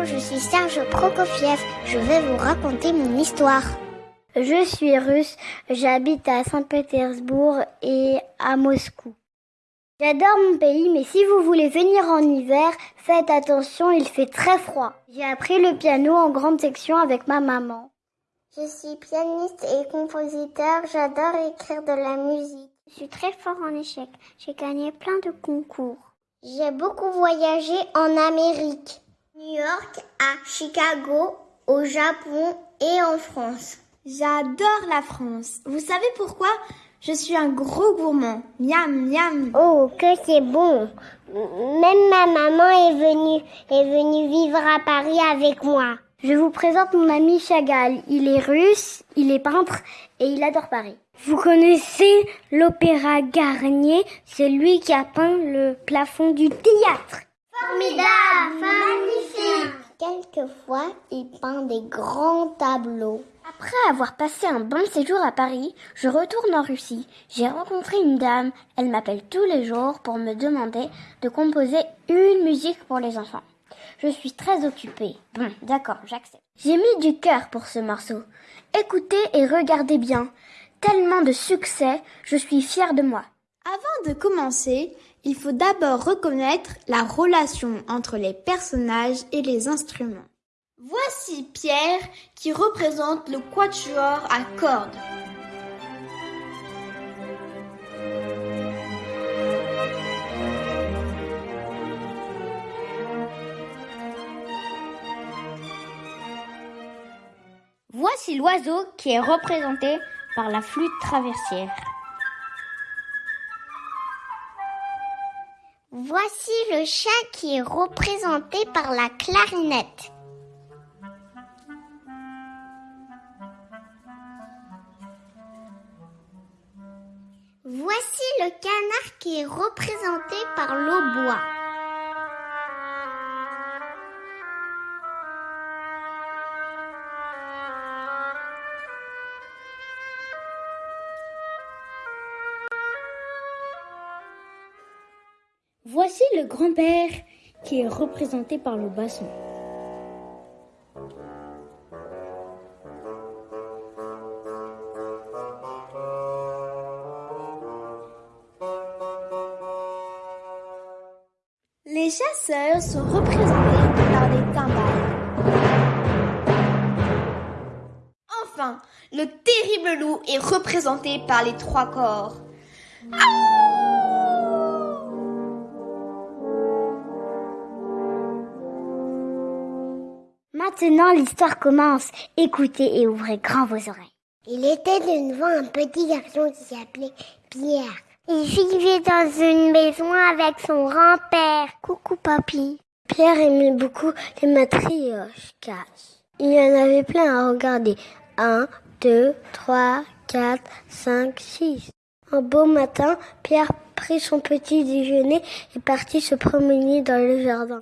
Bonjour, je suis Serge Prokofiev. Je vais vous raconter mon histoire. Je suis russe, j'habite à Saint-Pétersbourg et à Moscou. J'adore mon pays, mais si vous voulez venir en hiver, faites attention, il fait très froid. J'ai appris le piano en grande section avec ma maman. Je suis pianiste et compositeur, j'adore écrire de la musique. Je suis très fort en échecs, j'ai gagné plein de concours. J'ai beaucoup voyagé en Amérique, New York, à Chicago, au Japon et en France. J'adore la France. Vous savez pourquoi? Je suis un gros gourmand. Miam, miam. Oh, que c'est bon. Même ma maman est venue, est venue vivre à Paris avec moi. Je vous présente mon ami Chagall. Il est russe, il est peintre et il adore Paris. Vous connaissez l'opéra Garnier? C'est lui qui a peint le plafond du théâtre. Formidable, magnifique. Quelquefois, il peint des grands tableaux. Après avoir passé un bon séjour à Paris, je retourne en Russie. J'ai rencontré une dame. Elle m'appelle tous les jours pour me demander de composer une musique pour les enfants. Je suis très occupée. Bon, d'accord, j'accepte. J'ai mis du cœur pour ce morceau. Écoutez et regardez bien. Tellement de succès, je suis fière de moi. Avant de commencer, il faut d'abord reconnaître la relation entre les personnages et les instruments. Voici Pierre qui représente le quatuor à cordes. Voici l'oiseau qui est représenté par la flûte traversière. Voici le chat qui est représenté par la clarinette. Voici le canard qui est représenté par l'hautbois. Le grand-père qui est représenté par le basson. Les chasseurs sont représentés par des timbales. Enfin, le terrible loup est représenté par les trois corps. Maintenant, l'histoire commence. Écoutez et ouvrez grand vos oreilles. Il était d'une fois un petit garçon qui s'appelait Pierre. Il vivait dans une maison avec son grand-père. Coucou, papy. Pierre aimait beaucoup les matrioshkas. Il y en avait plein à regarder. Un, deux, trois, quatre, cinq, six. Un beau matin, Pierre prit son petit déjeuner et partit se promener dans le jardin.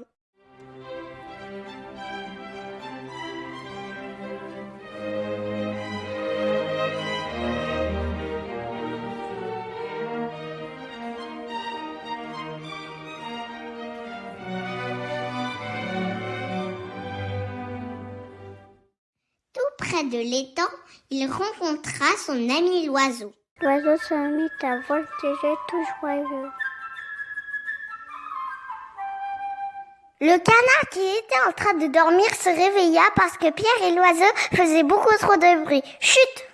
Près de l'étang, il rencontra son ami l'oiseau. L'oiseau se mit à voltiger tout joyeux. Le canard qui était en train de dormir se réveilla parce que Pierre et l'oiseau faisaient beaucoup trop de bruit. Chut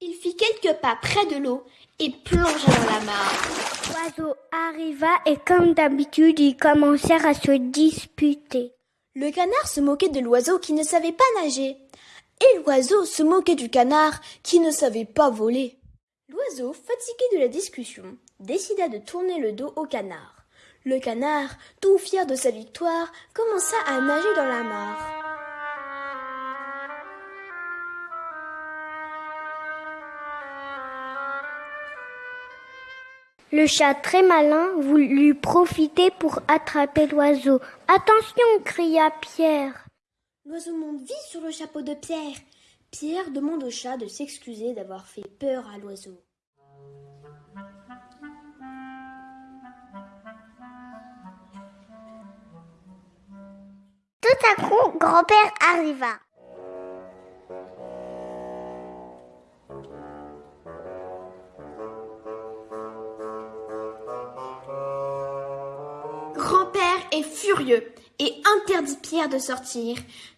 Il fit quelques pas près de l'eau et plongea dans la mare. L'oiseau arriva et comme d'habitude, ils commencèrent à se disputer. Le canard se moquait de l'oiseau qui ne savait pas nager. Et l'oiseau se moquait du canard qui ne savait pas voler. L'oiseau, fatigué de la discussion, décida de tourner le dos au canard. Le canard, tout fier de sa victoire, commença à nager dans la mare. Le chat très malin voulut profiter pour attraper l'oiseau. Attention cria Pierre. L'oiseau monte vite sur le chapeau de Pierre. Pierre demande au chat de s'excuser d'avoir fait peur à l'oiseau. Tout tout à coup, grand-père arriva. Grand-père est furieux et interdit Pierre de sortir,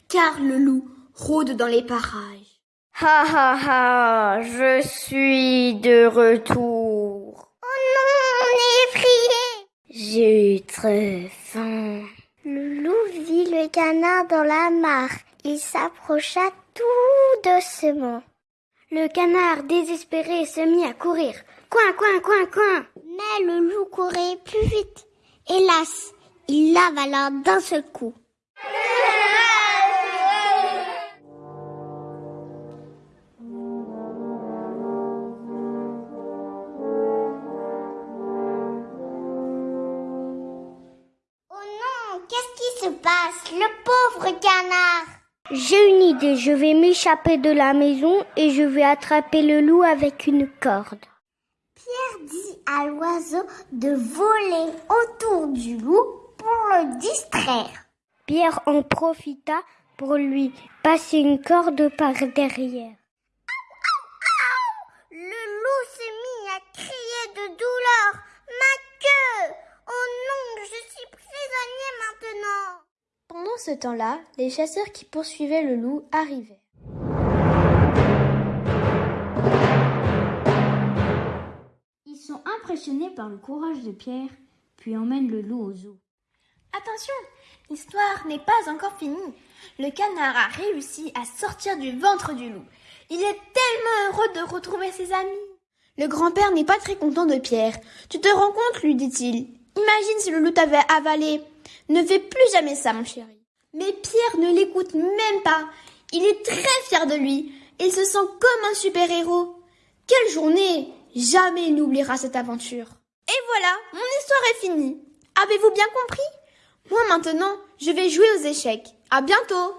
car le loup rôde dans les parages. Ha ha ha, je suis de retour. Oh non, on est effrayé. J'ai très faim. Le loup vit le canard dans la mare. Il s'approcha tout doucement. Le canard, désespéré, se mit à courir. Coin, coin, coin, coin. Mais le loup courait plus vite. Hélas, il l'avala d'un seul coup. Se passe Le pauvre canard? J'ai une idée, je vais m'échapper de la maison et je vais attraper le loup avec une corde. Pierre dit à l'oiseau de voler autour du loup pour le distraire. Pierre en profita pour lui passer une corde par derrière. Le loup se mit à crier de douleur. Ma queue Oh non, je suis prisonnier maintenant. Pendant ce temps-là, les chasseurs qui poursuivaient le loup arrivaient. Ils sont impressionnés par le courage de Pierre, puis emmènent le loup au zoo. Attention, l'histoire n'est pas encore finie. Le canard a réussi à sortir du ventre du loup. Il est tellement heureux de retrouver ses amis. Le grand-père n'est pas très content de Pierre. Tu te rends compte, lui dit-il. Imagine si le loup t'avait avalé. Ne fais plus jamais ça, mon chéri. Mais Pierre ne l'écoute même pas. Il est très fier de lui. Il se sent comme un super-héros. Quelle journée Jamais il n'oubliera cette aventure. Et voilà, mon histoire est finie. Avez-vous bien compris? Moi maintenant, je vais jouer aux échecs. À bientôt